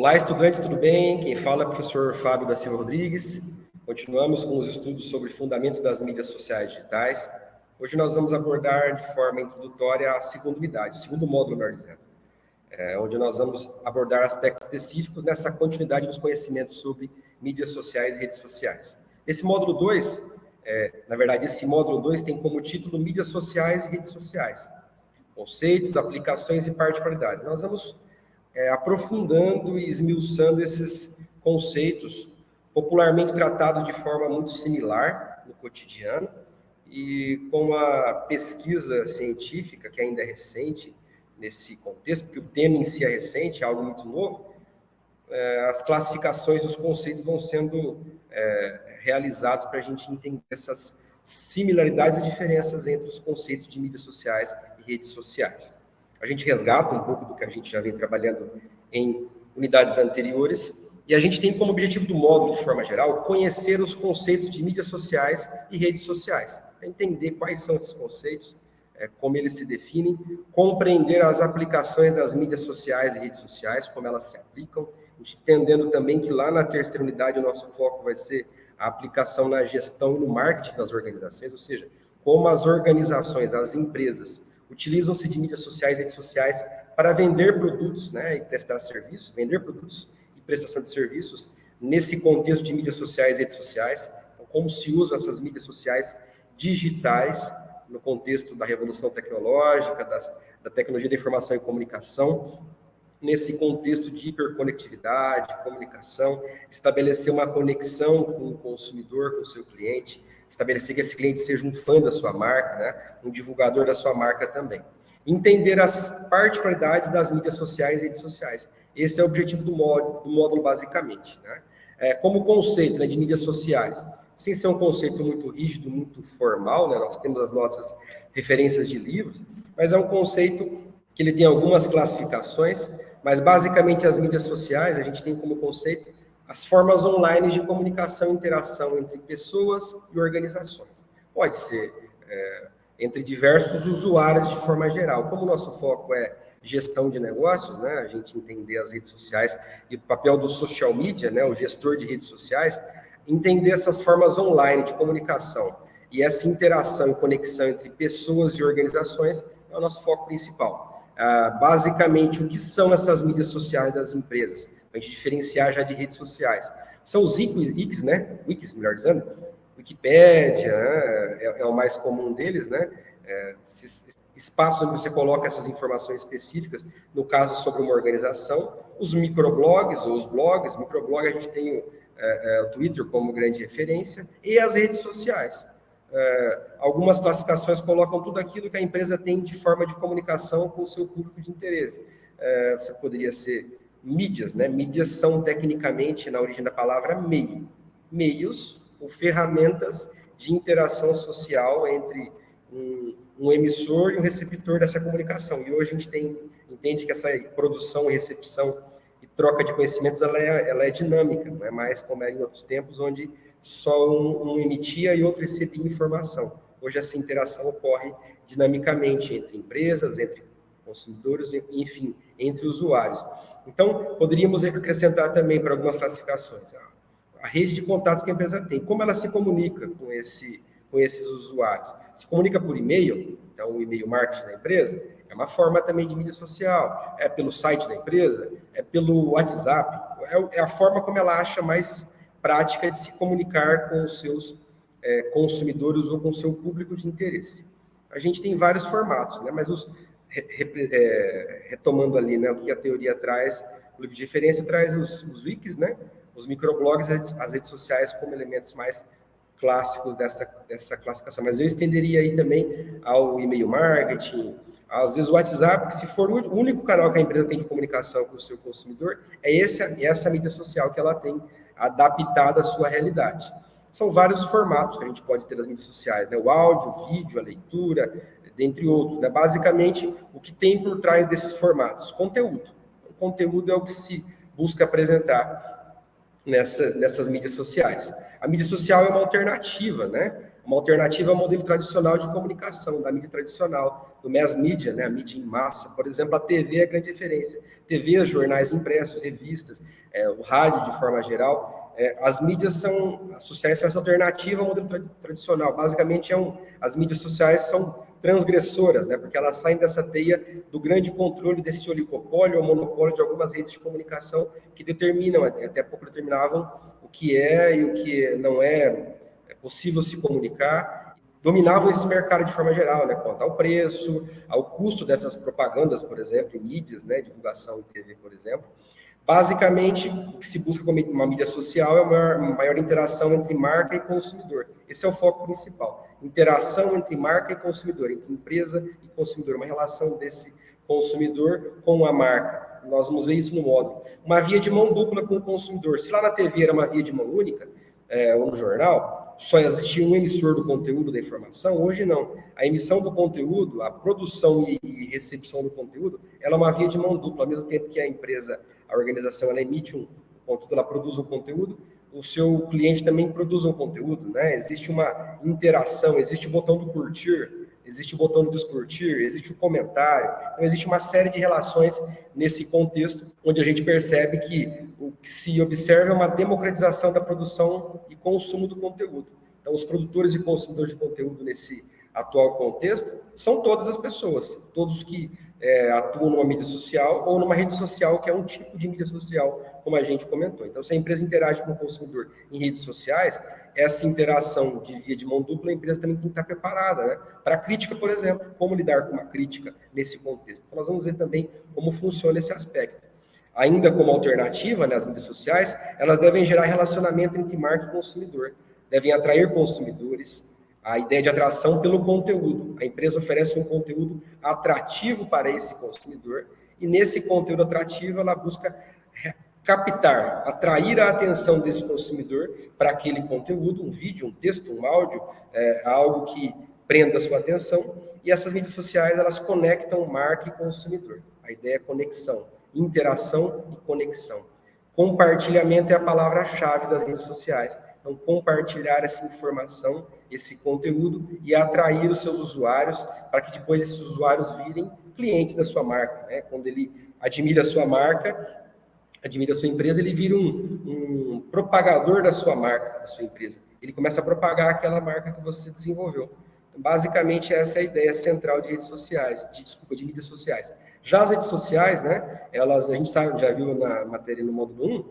Olá, estudantes, tudo bem? Quem fala é o professor Fábio da Silva Rodrigues. Continuamos com os estudos sobre fundamentos das mídias sociais digitais. Hoje nós vamos abordar de forma introdutória a segunda unidade, o segundo módulo, melhor dizendo, é, onde nós vamos abordar aspectos específicos nessa continuidade dos conhecimentos sobre mídias sociais e redes sociais. Esse módulo 2, é, na verdade, esse módulo 2 tem como título Mídias Sociais e Redes Sociais. Conceitos, aplicações e particularidades. Nós vamos é, aprofundando e esmiuçando esses conceitos, popularmente tratados de forma muito similar no cotidiano, e com a pesquisa científica, que ainda é recente nesse contexto, porque o tema em si é recente, é algo muito novo, é, as classificações, os conceitos vão sendo é, realizados para a gente entender essas similaridades e diferenças entre os conceitos de mídias sociais e redes sociais. A gente resgata um pouco do que a gente já vem trabalhando em unidades anteriores, e a gente tem como objetivo do módulo, de forma geral, conhecer os conceitos de mídias sociais e redes sociais, entender quais são esses conceitos, é, como eles se definem, compreender as aplicações das mídias sociais e redes sociais, como elas se aplicam, entendendo também que lá na terceira unidade o nosso foco vai ser a aplicação na gestão e no marketing das organizações, ou seja, como as organizações, as empresas, utilizam-se de mídias sociais redes sociais para vender produtos né, e prestar serviços, vender produtos e prestação de serviços nesse contexto de mídias sociais redes sociais, então, como se usam essas mídias sociais digitais no contexto da revolução tecnológica, das, da tecnologia da informação e comunicação, nesse contexto de hiperconectividade, comunicação, estabelecer uma conexão com o consumidor, com o seu cliente, estabelecer que esse cliente seja um fã da sua marca, né? um divulgador da sua marca também. Entender as particularidades das mídias sociais e redes sociais. Esse é o objetivo do módulo, do módulo basicamente. Né? É, como conceito né, de mídias sociais, sem ser um conceito muito rígido, muito formal, né? nós temos as nossas referências de livros, mas é um conceito que ele tem algumas classificações, mas basicamente as mídias sociais, a gente tem como conceito as formas online de comunicação e interação entre pessoas e organizações. Pode ser é, entre diversos usuários de forma geral. Como o nosso foco é gestão de negócios, né, a gente entender as redes sociais e o papel do social media, né, o gestor de redes sociais, entender essas formas online de comunicação e essa interação e conexão entre pessoas e organizações é o nosso foco principal. Ah, basicamente, o que são essas mídias sociais das empresas? A gente diferenciar já de redes sociais. São os ICs, né? Wikis, melhor dizendo. Wikipédia né? é, é, o mais comum deles, né? É, onde você coloca essas informações específicas, no caso sobre uma organização, os microblogs ou os blogs, microblog a gente tem o, é, é, o Twitter como grande referência, e as redes sociais. É, algumas classificações colocam tudo aquilo que a empresa tem de forma de comunicação com o seu público de interesse. É, você poderia ser mídias, né? Mídias são, tecnicamente, na origem da palavra, meio. Meios ou ferramentas de interação social entre um, um, emissor e um receptor dessa comunicação. E hoje a gente tem, entende que essa produção recepção e troca de conhecimentos, ela é, ela é dinâmica, não é mais como era em outros tempos, onde só um, um emitia e outro recebia informação. Hoje essa interação ocorre dinamicamente entre empresas, entre consumidores, enfim, entre usuários. Então, poderíamos acrescentar também para algumas classificações a, a rede de contatos que a empresa tem, como ela se comunica com, esse, com esses usuários. Se comunica por e-mail, então o e-mail marketing da empresa, é uma forma também de mídia social, é pelo site da empresa, é pelo WhatsApp, é, é a forma como ela acha mais prática de se comunicar com os seus é, consumidores ou com o seu público de interesse. A gente tem vários formatos, né? mas os, é, retomando ali né, o que a teoria traz, o livro de referência traz os, os wikis, né, os microblogs, as redes sociais como elementos mais clássicos dessa, dessa classificação. Mas eu estenderia aí também ao e-mail marketing, às vezes o WhatsApp, que se for o único canal que a empresa tem de comunicação com o seu consumidor, é essa, é essa mídia social que ela tem adaptada à sua realidade. São vários formatos que a gente pode ter nas mídias sociais, né? O áudio, o vídeo, a leitura, dentre outros. Né? Basicamente, o que tem por trás desses formatos? Conteúdo. O conteúdo é o que se busca apresentar nessa, nessas mídias sociais. A mídia social é uma alternativa, né? uma alternativa ao modelo tradicional de comunicação, da mídia tradicional, do mass media, né, a mídia em massa. Por exemplo, a TV é a grande referência. TV, jornais impressos, revistas, é, o rádio de forma geral. É, as mídias são, sociais são essa alternativa ao modelo tra tradicional. Basicamente, é um, as mídias sociais são transgressoras, né, porque elas saem dessa teia do grande controle desse oligopólio ou monopólio de algumas redes de comunicação que determinam, até pouco determinavam, o que é e o que não é, é possível se comunicar, dominavam esse mercado de forma geral, né, quanto ao preço, ao custo dessas propagandas, por exemplo, em mídias, né, divulgação em TV, por exemplo. Basicamente, o que se busca com uma mídia social é uma maior, uma maior interação entre marca e consumidor. Esse é o foco principal interação entre marca e consumidor, entre empresa e consumidor, uma relação desse consumidor com a marca. Nós vamos ver isso no módulo. Uma via de mão dupla com o consumidor. Se lá na TV era uma via de mão única, é, ou no jornal, só existia um emissor do conteúdo da informação, hoje não. A emissão do conteúdo, a produção e recepção do conteúdo, ela é uma via de mão dupla, ao mesmo tempo que a empresa, a organização, ela emite um conteúdo, ela produz um conteúdo, o seu cliente também produz um conteúdo, né? Existe uma interação, existe o botão do curtir, existe o botão do descurtir, existe o comentário. Então, existe uma série de relações nesse contexto, onde a gente percebe que o que se observa é uma democratização da produção e consumo do conteúdo. Então, os produtores e consumidores de conteúdo nesse atual contexto são todas as pessoas, todos que é, atuam numa mídia social ou numa rede social, que é um tipo de mídia social, como a gente comentou. Então, se a empresa interage com o consumidor em redes sociais, essa interação de via de mão dupla, a empresa também tem que estar preparada, né? Para crítica, por exemplo, como lidar com uma crítica nesse contexto. Então, nós vamos ver também como funciona esse aspecto. Ainda como alternativa, né, as mídias sociais, elas devem gerar relacionamento entre marca e consumidor, devem atrair consumidores, a ideia de atração pelo conteúdo. A empresa oferece um conteúdo atrativo para esse consumidor e nesse conteúdo atrativo ela busca captar, atrair a atenção desse consumidor para aquele conteúdo, um vídeo, um texto, um áudio, é, algo que prenda sua atenção. E essas mídias sociais, elas conectam marca e consumidor. A ideia é conexão, interação e conexão. Compartilhamento é a palavra-chave das redes sociais. Então, compartilhar essa informação esse conteúdo e atrair os seus usuários para que depois esses usuários virem clientes da sua marca. Né? Quando ele admira a sua marca, admira a sua empresa, ele vira um, um propagador da sua marca, da sua empresa. Ele começa a propagar aquela marca que você desenvolveu. Então, basicamente, essa é a ideia central de redes sociais, de, desculpa, de mídias sociais. Já as redes sociais, né, elas, a gente sabe, já viu na matéria no módulo 1,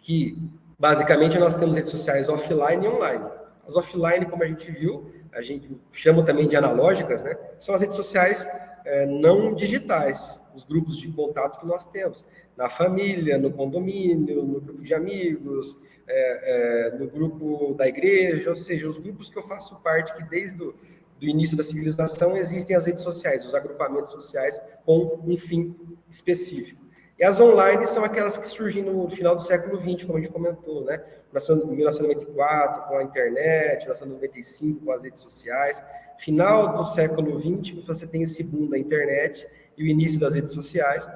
que basicamente nós temos redes sociais offline e online. As offline, como a gente viu, a gente chama também de analógicas, né? São as redes sociais é, não digitais, os grupos de contato que nós temos. Na família, no condomínio, no grupo de amigos, é, é, no grupo da igreja, ou seja, os grupos que eu faço parte, que desde o do início da civilização existem as redes sociais, os agrupamentos sociais com um fim específico. E as online são aquelas que surgem no final do século XX, como a gente comentou, né? 1994 com a internet, 1995 com as redes sociais. Final do século XX, você tem esse boom da internet e o início das redes sociais,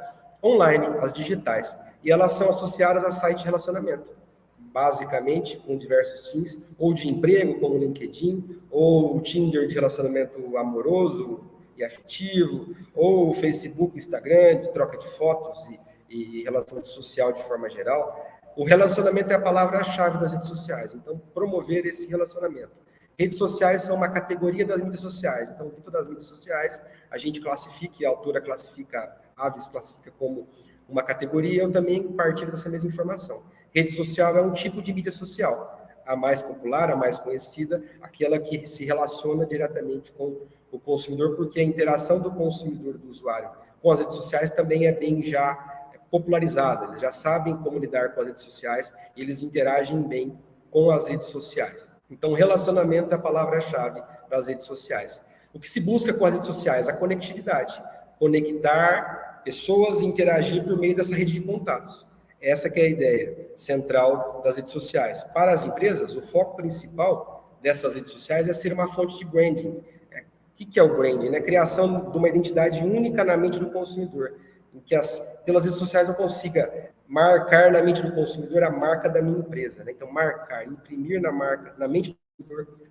online, as digitais. E elas são associadas a sites de relacionamento, basicamente com diversos fins, ou de emprego, como o LinkedIn, ou o Tinder de relacionamento amoroso e afetivo, ou o Facebook, Instagram, de troca de fotos e e relacionamento social de forma geral, o relacionamento é a palavra-chave das redes sociais. Então, promover esse relacionamento. Redes sociais são uma categoria das mídias sociais. Então, dentro das mídias sociais, a gente classifica, a autora classifica, Aves classifica como uma categoria, eu também partilho dessa mesma informação. Rede social é um tipo de mídia social. A mais popular, a mais conhecida, aquela que se relaciona diretamente com o consumidor, porque a interação do consumidor, do usuário, com as redes sociais também é bem já popularizada, eles já sabem como lidar com as redes sociais e eles interagem bem com as redes sociais. Então, relacionamento é a palavra-chave das redes sociais. O que se busca com as redes sociais? A conectividade. Conectar pessoas e interagir por meio dessa rede de contatos. Essa é a ideia central das redes sociais. Para as empresas, o foco principal dessas redes sociais é ser uma fonte de branding. É, o que é o branding? É a criação de uma identidade única na mente do consumidor em que as, pelas redes sociais eu consiga marcar na mente do consumidor a marca da minha empresa. Né? Então, marcar, imprimir na marca, na mente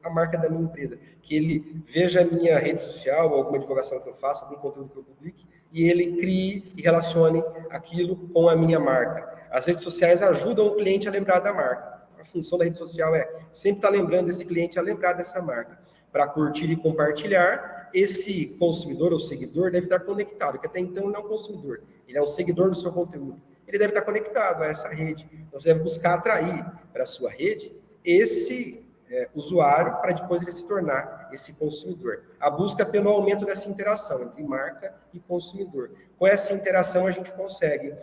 a marca da minha empresa. Que ele veja a minha rede social, alguma divulgação que eu faça, algum conteúdo que eu publique, e ele crie e relacione aquilo com a minha marca. As redes sociais ajudam o cliente a lembrar da marca. A função da rede social é sempre estar lembrando esse cliente a lembrar dessa marca. Para curtir e compartilhar, esse consumidor ou seguidor deve estar conectado, que até então não é um consumidor, ele é um seguidor do seu conteúdo. Ele deve estar conectado a essa rede. Então, você deve buscar atrair para a sua rede esse é, usuário para depois ele se tornar esse consumidor. A busca pelo aumento dessa interação entre marca e consumidor. Com essa interação, a gente consegue,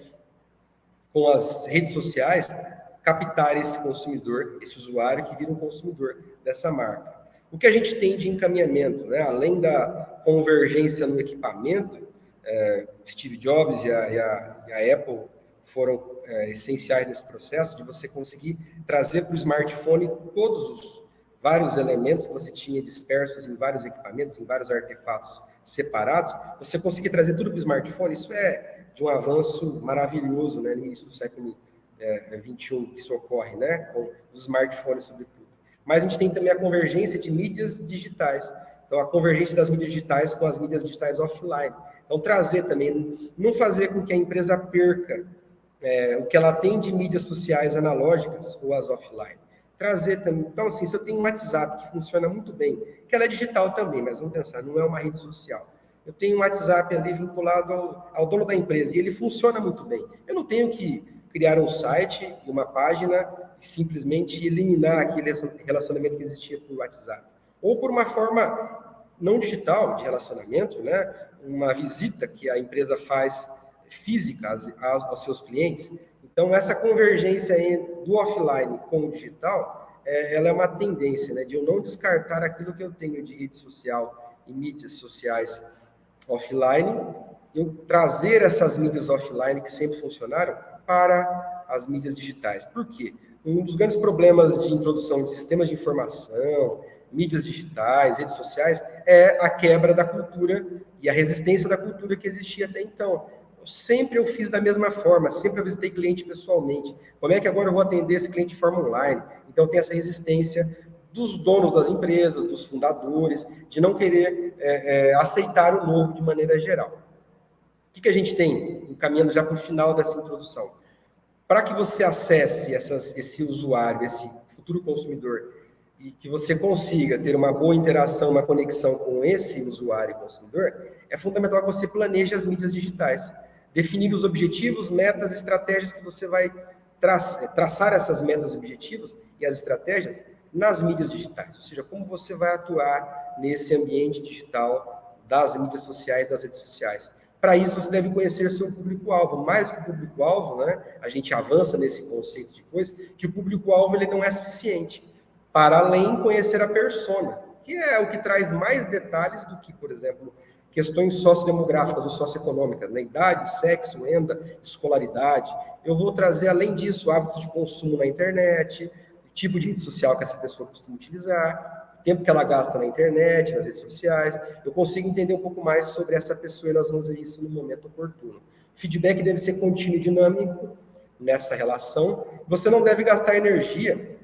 com as redes sociais, captar esse consumidor, esse usuário que vira um consumidor dessa marca. O que a gente tem de encaminhamento, né? além da convergência no equipamento, é, Steve Jobs e a, e a, e a Apple foram é, essenciais nesse processo de você conseguir trazer para o smartphone todos os vários elementos que você tinha dispersos em vários equipamentos, em vários artefatos separados, você conseguir trazer tudo para o smartphone, isso é de um avanço maravilhoso, né, no início do século 21 é, que isso ocorre, né, com os smartphones sobretudo. Mas a gente tem também a convergência de mídias digitais, então a convergência das mídias digitais com as mídias digitais offline. Então trazer também, não fazer com que a empresa perca é, o que ela tem de mídias sociais analógicas ou as offline. Trazer também. Então, assim, se eu tenho um WhatsApp que funciona muito bem, que ela é digital também, mas vamos pensar, não é uma rede social. Eu tenho um WhatsApp ali vinculado ao, ao dono da empresa e ele funciona muito bem. Eu não tenho que criar um site e uma página simplesmente eliminar aquele relacionamento que existia por WhatsApp. Ou por uma forma não digital de relacionamento, né? uma visita que a empresa faz física aos, seus clientes. Então, essa convergência do offline com o digital, é, ela é uma tendência, né, de eu não descartar aquilo que eu tenho de rede social e mídias sociais offline, eu trazer essas mídias offline que sempre funcionaram para as mídias digitais. Por quê? Um dos grandes problemas de introdução de sistemas de informação, mídias digitais, redes sociais, é a quebra da cultura e a resistência da cultura que existia até então sempre eu fiz da mesma forma, sempre eu visitei cliente pessoalmente. Como é que agora eu vou atender esse cliente de forma online? Então tem essa resistência dos donos das empresas, dos fundadores, de não querer é, é, aceitar o novo de maneira geral. O que, que a gente tem, encaminhando já para o final dessa introdução? Para que você acesse essas, esse usuário, esse futuro consumidor, e que você consiga ter uma boa interação, uma conexão com esse usuário e consumidor, é fundamental que você planeje as mídias digitais definir os objetivos, metas, estratégias que você vai traçar, traçar essas metas objetivos e as estratégias nas mídias digitais, ou seja, como você vai atuar nesse ambiente digital das mídias sociais, das redes sociais. Para isso, você deve conhecer seu público-alvo. Mais que o público-alvo, né, a gente avança nesse conceito de coisa, que o público-alvo não é suficiente. Para além, conhecer a persona, que é o que traz mais detalhes do que, por exemplo, questões sociodemográficas ou socioeconômicas, né? idade, sexo, renda, escolaridade. Eu vou trazer, além disso, hábitos de consumo na internet, tipo de rede social que essa pessoa costuma utilizar, tempo que ela gasta na internet, nas redes sociais. Eu consigo entender um pouco mais sobre essa pessoa e nós vamos ver isso no momento oportuno. Feedback deve ser contínuo e dinâmico nessa relação. Você não deve gastar energia,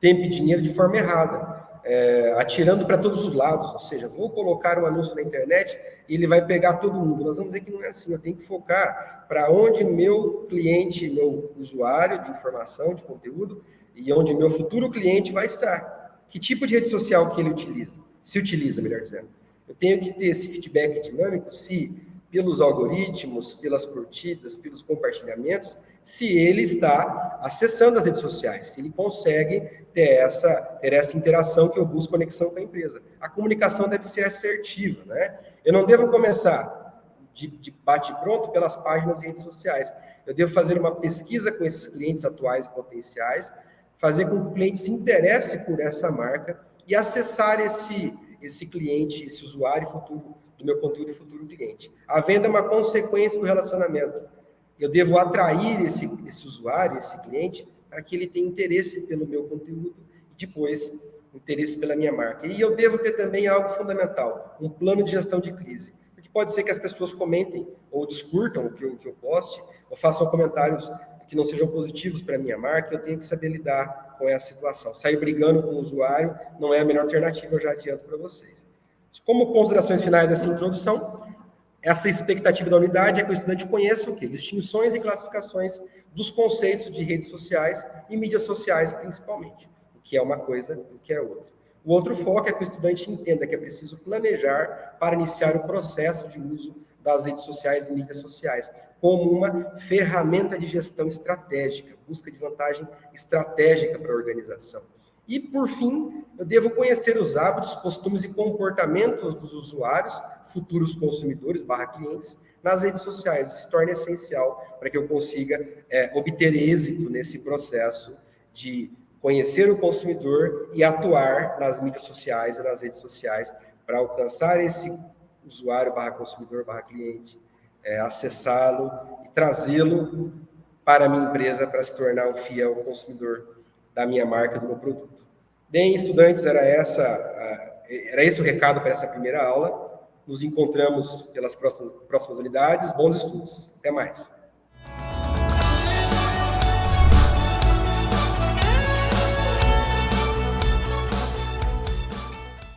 tempo e dinheiro de forma errada é, atirando para todos os lados, ou seja, vou colocar um anúncio na internet e ele vai pegar todo mundo. Nós vamos ver que não é assim, eu tenho que focar para onde meu cliente, meu usuário de informação, de conteúdo, e onde meu futuro cliente vai estar. Que tipo de rede social que ele utiliza? Se utiliza, melhor dizendo. Eu tenho que ter esse feedback dinâmico se pelos algoritmos, pelas curtidas, pelos compartilhamentos, se ele está acessando as redes sociais, se ele consegue ter essa, ter essa interação que eu busco conexão com a empresa. A comunicação deve ser assertiva, né? Eu não devo começar de, de bate-pronto pelas páginas e redes sociais. Eu devo fazer uma pesquisa com esses clientes atuais e potenciais, fazer com que o cliente se interesse por essa marca e acessar esse, esse cliente, esse usuário futuro do meu conteúdo e futuro cliente. A venda é uma consequência do relacionamento eu devo atrair esse, esse usuário, esse cliente, para que ele tenha interesse pelo meu conteúdo e depois interesse pela minha marca. E eu devo ter também algo fundamental, um plano de gestão de crise. Porque pode ser que as pessoas comentem ou discurtam o que eu, que eu poste, ou façam comentários que não sejam positivos para a minha marca, eu tenho que saber lidar com essa situação. Sair brigando com o usuário não é a melhor alternativa, eu já adianto para vocês. Como considerações finais dessa introdução, essa expectativa da unidade é que o estudante conheça o quê? Distinções e classificações dos conceitos de redes sociais e mídias sociais, principalmente. O que é uma coisa e o que é outra. O outro foco é que o estudante entenda que é preciso planejar para iniciar o processo de uso das redes sociais e mídias sociais, como uma ferramenta de gestão estratégica, busca de vantagem estratégica para a organização. E, por fim, eu devo conhecer os hábitos, costumes e comportamentos dos usuários, futuros consumidores, barra clientes, nas redes sociais. Isso se torna essencial para que eu consiga é, obter êxito nesse processo de conhecer o consumidor e atuar nas mídias sociais e nas redes sociais para alcançar esse usuário barra consumidor barra cliente, é, acessá-lo e trazê-lo para a minha empresa para se tornar um fiel consumidor da minha marca, do meu produto. Bem, estudantes, era, essa, era esse o recado para essa primeira aula. Nos encontramos pelas próximas, próximas unidades. Bons estudos. Até mais.